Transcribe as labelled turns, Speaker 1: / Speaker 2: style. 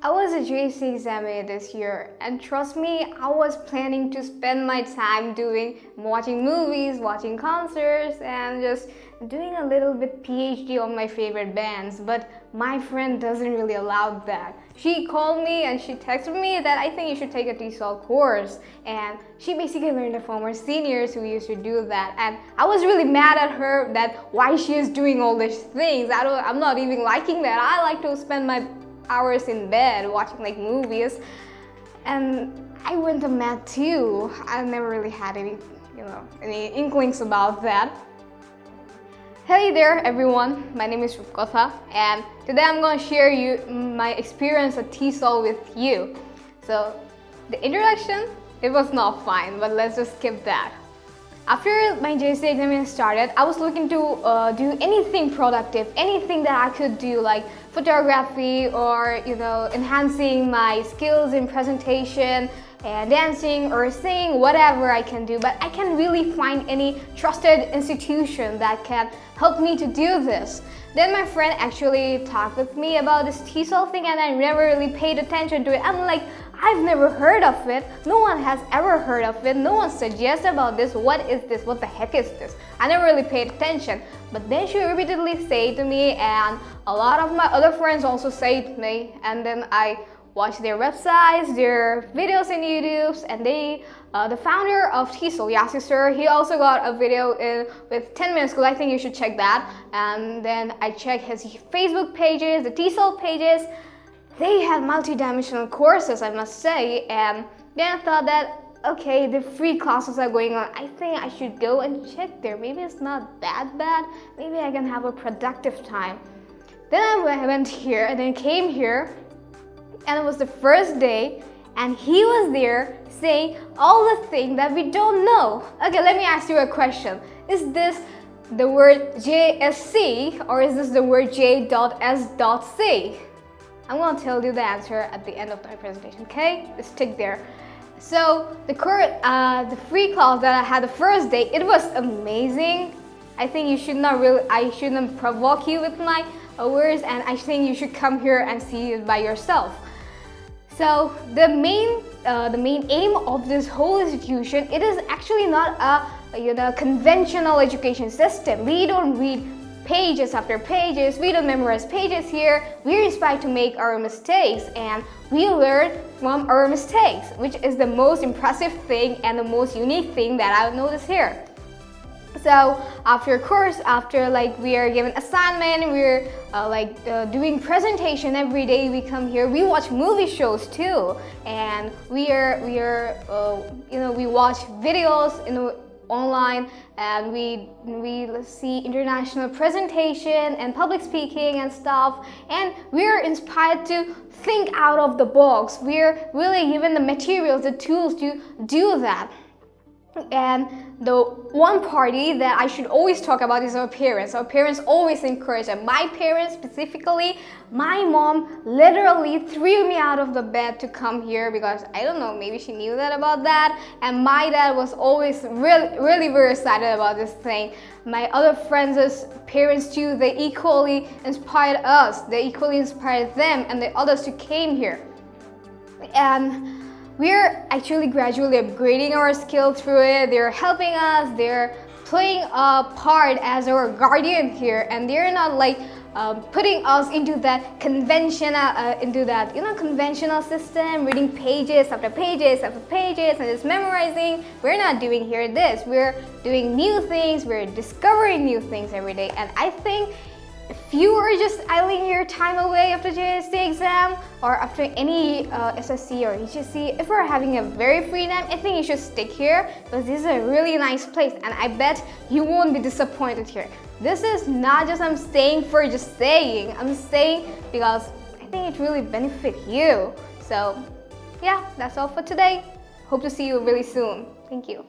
Speaker 1: I was a JC examiner this year and trust me, I was planning to spend my time doing watching movies, watching concerts and just doing a little bit PhD on my favorite bands but my friend doesn't really allow that. She called me and she texted me that I think you should take a TESOL course and she basically learned it from seniors who used to do that and I was really mad at her that why she is doing all these things. I don't, I'm not even liking that. I like to spend my hours in bed watching like movies and I went to math too. I never really had any, you know, any inklings about that. Hey there everyone, my name is Rupkotha and today I'm going to share you my experience at TESOL with you. So the introduction, it was not fine, but let's just skip that. After my JC examination started, I was looking to uh, do anything productive, anything that I could do like photography or you know enhancing my skills in presentation and dancing or singing, whatever I can do. But I can't really find any trusted institution that can help me to do this. Then my friend actually talked with me about this TESOL thing and I never really paid attention to it. I'm like, I've never heard of it. No one has ever heard of it. No one suggests about this. What is this? What the heck is this? I never really paid attention. But then she repeatedly said to me and a lot of my other friends also say to me and then I watch their websites, their videos in YouTube and they uh, the founder of TESOL, Yasir Sir, he also got a video in, with 10 minutes school. I think you should check that. And then I checked his Facebook pages, the TESOL pages, they have multi-dimensional courses, I must say, and then I thought that, okay, the free classes are going on. I think I should go and check there. Maybe it's not that bad. Maybe I can have a productive time. Then I went here and then came here and it was the first day and he was there saying all the things that we don't know. Okay, let me ask you a question. Is this the word JSC or is this the word J.S.C? I'm gonna tell you the answer at the end of my presentation, okay? Stick there. So the uh, the free class that I had the first day, it was amazing. I think you should not really, I shouldn't provoke you with my words and I think you should come here and see it by yourself. So the main, uh, the main aim of this whole institution, it is actually not a you know conventional education system. We don't read pages after pages. We don't memorize pages here. We're inspired to make our mistakes and we learn from our mistakes, which is the most impressive thing and the most unique thing that I've noticed here. So after a course, after like we are given assignment, we're uh, like uh, doing presentation every day. We come here. We watch movie shows too, and we are we are uh, you know we watch videos in online and we we see international presentation and public speaking and stuff and we're inspired to think out of the box. We're really given the materials the tools to do that and the one party that I should always talk about is our parents. Our parents always encourage and my parents specifically, my mom literally threw me out of the bed to come here because I don't know, maybe she knew that about that. And my dad was always really, really very excited about this thing. My other friends' parents too, they equally inspired us. They equally inspired them and the others who came here. And we're actually gradually upgrading our skill through it. They're helping us, they're playing a part as our guardian here and they're not like um, putting us into that conventional, uh, into that, you know, conventional system, reading pages after pages after pages and just memorizing. We're not doing here this. We're doing new things, we're discovering new things every day. And I think if you are just idling your time away after JSC exam or after any uh, SSC or HSC, if you're having a very free time, I think you should stick here because this is a really nice place and I bet you won't be disappointed here. This is not just I'm staying for just saying, I'm staying because I think it really benefit you. So yeah, that's all for today. Hope to see you really soon. Thank you.